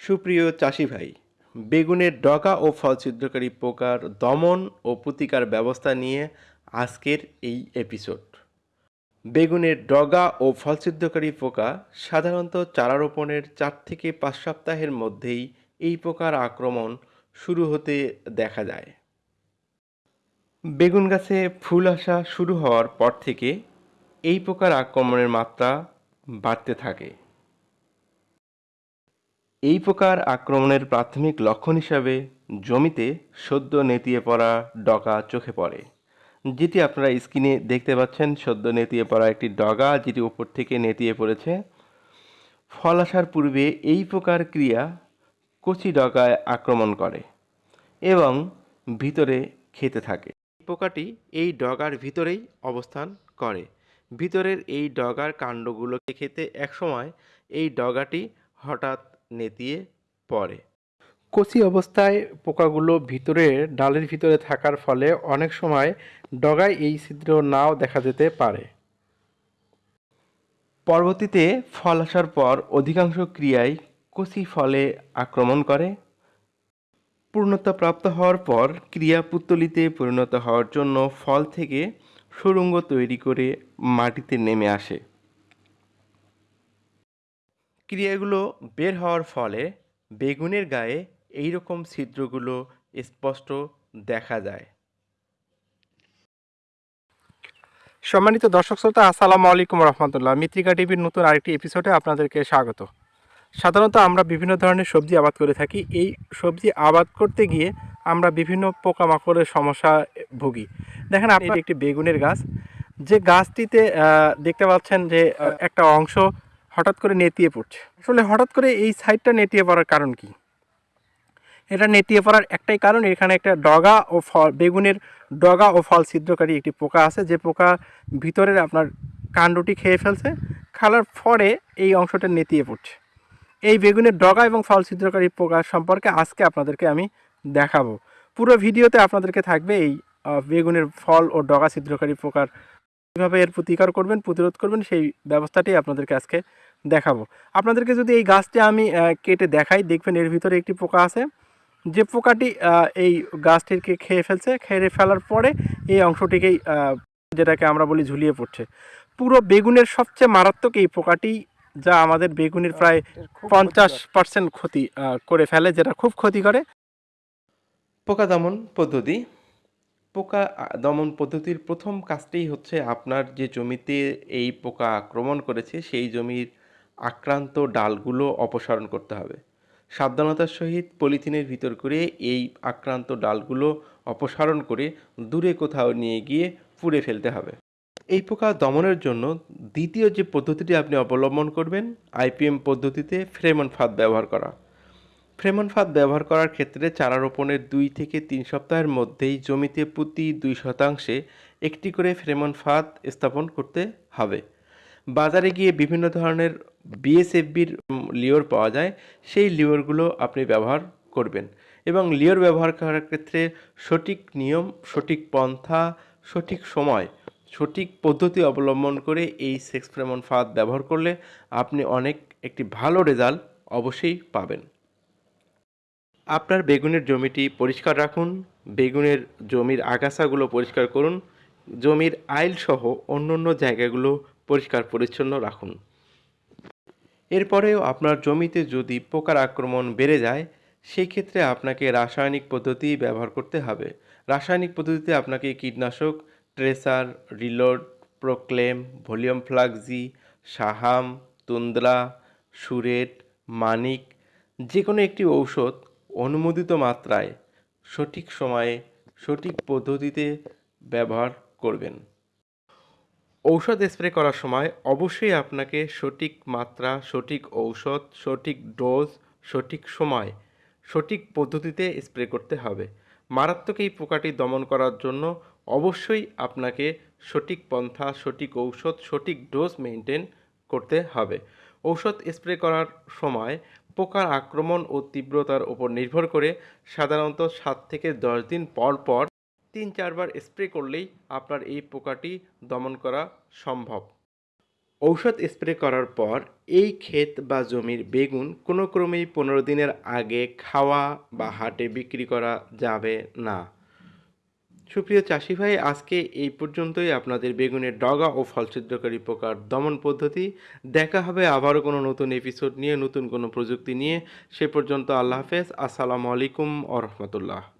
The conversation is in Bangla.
সুপ্রিয় চাষি ভাই, বেগুনের ডগা ও ফল ছিদ্রকারী পোকার দমন ও প্রতিকার ব্যবস্থা নিয়ে আজকের এই এপিসোড বেগুনের ডগা ও ফল ছিদ্রকারী পোকা সাধারণত চারা রোপণের চার থেকে পাঁচ সপ্তাহের মধ্যেই এই পোকার আক্রমণ শুরু হতে দেখা যায়। বেগুন গাছে ফুল আসা শুরু হওয়ার পর থেকে এই পোকার আক্রমণের মাত্রা বাড়তে থাকে। এই প্রকার আক্রমণের প্রাথমিক লক্ষণ হিসাবে জমিতে সদ্য নেতিয়ে পড়া ডগা চোখে পড়ে, যেটি আপনারা স্ক্রিনে দেখতে পাচ্ছেন, সদ্য নেতিয়ে পড়া একটি ডগা যেটি উপর থেকে নেতিয়ে পড়েছে। ফল আসার পূর্বে এই প্রকার ক্রিয়া কচি ডগায় আক্রমণ করে এবং ভিতরে খেতে থাকে। পোকাটি এই ডগার ভিতরেই অবস্থান করে। ভিতরের এই ডগার কাণ্ডগুলোকে খেতে একসময় এই ডগাটি হঠাৎ নেতিয়ে পড়ে। কচি অবস্থায় পোকাগুলো ভিতরে, ডালের ভিতরে থাকার ফলে অনেক সময় ডগায় এই ছিদ্র নাও দেখা যেতে পারে। পরবর্তীতে ফল আসার পর অধিকাংশ ক্রিয়ায় কচি ফলে আক্রমণ করে। পূর্ণতা প্রাপ্ত হওয়ার পর ক্রিয়া পুত্তলিতে পরিণত হওয়ার জন্য ফল থেকে সুরঙ্গ তৈরি করে মাটিতে নেমে আসে। ক্রিয়াগুলো বের হওয়ার ফলে বেগুনের গায়ে এই রকম ছিদ্রগুলো স্পষ্ট দেখা যায়। সম্মানিত দর্শক শ্রোতা, আসসালামু আলাইকুম রহমতুল্লাহ। মিত্রিকা টিভির নতুন আরেকটি এপিসোডে আপনাদেরকে স্বাগত। সাধারণত আমরা বিভিন্ন ধরনের সবজি আবাদ করে থাকি। এই সবজি আবাদ করতে গিয়ে আমরা বিভিন্ন পোকামাকড়ের সমস্যা ভুগি। দেখেন আপনার একটি বেগুনের গাছ। যে গাছটিতে দেখতে পাচ্ছেন যে একটা অংশ হঠাৎ করে নেতিয়ে পড়ছে। আসলে হঠাৎ করে এই সাইডটা নেতিয়ে পড়ার কারণ কি? এটা নেতিয়ে পড়ার একটাই কারণ, এখানে একটা ডগা ও ফল, বেগুনের ডগা ও ফল ছিদ্রকারী একটি পোকা আছে। যে পোকা ভিতরের আপনার কাণ্ডটি খেয়ে ফেলছে খাওয়ার পরে এই অংশটা নেতিয়ে পড়ছে। এই বেগুনের ডগা এবং ফল ছিদ্রকারী পোকা সম্পর্কে আজকে আপনাদেরকে আমি দেখাবো। পুরো ভিডিওতে আপনাদেরকে থাকবে এই বেগুনের ফল ও ডগা ছিদ্রকারী পোকার কীভাবে এর প্রতিকার করবেন, প্রতিরোধ করবেন, সেই ব্যবস্থাটি আপনাদেরকে আজকে আপনাদেরকে যদি এই গাছটি আমি কেটে দেখাই দেখবেন এর ভিতরে একটি পোকা আছে। যে পোকাটি এই গাছটিকে খেয়ে ফেলছে খেয়ে ফেলার পরে এই অংশটিকেই যেটাকে আমরা বলি ঝুলিয়ে পড়ছে। পুরো বেগুনের সবচেয়ে মারাত্মক এই পোকাটি যা আমাদের বেগুনের প্রায় পঞ্চাশ পার্সেন্ট ক্ষতি করে ফেলে যেটা খুব ক্ষতি করে। পোকা দমন পদ্ধতি। পোকা দমন পদ্ধতির প্রথম কাজটি হচ্ছে আপনার যে জমিতে এই পোকা আক্রমণ করেছে সেই জমির আক্রান্ত ডালগুলো অপসারণ করতে হবে। সাবধানতার সহিত পলিথিনের ভিতর করে এই আক্রান্ত ডালগুলো অপসারণ করে দূরে কোথাও নিয়ে গিয়ে পুড়ে ফেলতে হবে। এই পোকা দমনের জন্য দ্বিতীয় যে পদ্ধতিটি আপনি অবলম্বন করবেন আইপিএম পদ্ধতিতে ফ্রেমন ফাঁদ ব্যবহার করা। ফ্রেমন ফাঁদ ব্যবহার করার ক্ষেত্রে চারা রোপণের দুই থেকে তিন সপ্তাহের মধ্যেই জমিতে প্রতি দুই শতাংশে একটি করে ফ্রেমন ফাঁদ স্থাপন করতে হবে। বাজারে গিয়ে বিভিন্ন ধরনের বিএসএফবির লিওর পাওয়া যায়, সেই লিওরগুলো আপনি ব্যবহার করবেন। এবং লিওর ব্যবহার করার ক্ষেত্রে সঠিক নিয়ম, সঠিক পন্থা, সঠিক সময়, সঠিক পদ্ধতি অবলম্বন করে এই সেক্স ফ্রেমন ফাঁদ ব্যবহার করলে আপনি অনেক একটি ভালো রেজাল্ট অবশ্যই পাবেন। আপনার বেগুনের জমিটি পরিষ্কার রাখুন, বেগুনের জমির আগাছাগুলো পরিষ্কার করুন, জমির আইল সহ অন্য অন্য জায়গাগুলো পরিষ্কার পরিচ্ছন্ন রাখুন। এরপরেও আপনার জমিতে যদি পোকার আক্রমণ বেড়ে যায় সেই ক্ষেত্রে আপনাকে রাসায়নিক পদ্ধতি ব্যবহার করতে হবে। রাসায়নিক পদ্ধতিতে আপনাকে কীটনাশক, Tracer, Reload, Proclaim, Volume Flexi, সাহাম tundra সুরেট, মানিক যে কোনো একটি ঔষধ অনুমোদিত মাত্রায় সঠিক সময়ে সঠিক পদ্ধতিতে ব্যবহার করবেন। ঔষধ স্প্রে করার সময় অবশ্যই আপনাকে সঠিক মাত্রা, সঠিক ঔষধ, সঠিক ডোজ, সঠিক সময়, সঠিক পদ্ধতিতে স্প্রে করতে হবে। মারাত্মক এই পোকাটি দমন করার জন্য অবশ্যই আপনাকে সঠিক পন্থা, সঠিক ঔষধ, সঠিক ডোজ মেনটেন করতে হবে। ঔষধ স্প্রে করার সময় পোকার আক্রমণ ও তীব্রতার উপর নির্ভর করে সাধারণত সাত থেকে দশ দিন পর পর তিন চারবার স্প্রে করলেই আপনার এই পোকাটি দমন করা সম্ভব। ঔষধ স্প্রে করার পর এই ক্ষেত বা জমির বেগুন কোনো ক্রমেই পনেরো দিনের আগে খাওয়া বা হাটে বিক্রি করা যাবে না। সুপ্রিয় চাষি ভাই, আজকে এই পর্যন্তই। আপনাদের বেগুনের ডগা ও ফলছিদ্রকারী পোকার দমন পদ্ধতি। দেখা হবে আবারও কোনো নতুন এপিসোড নিয়ে, নতুন কোনো প্রযুক্তি নিয়ে। সে পর্যন্ত আল্লাহ হাফেজ। আসসালামু আলাইকুম আ রহমতুল্লাহ।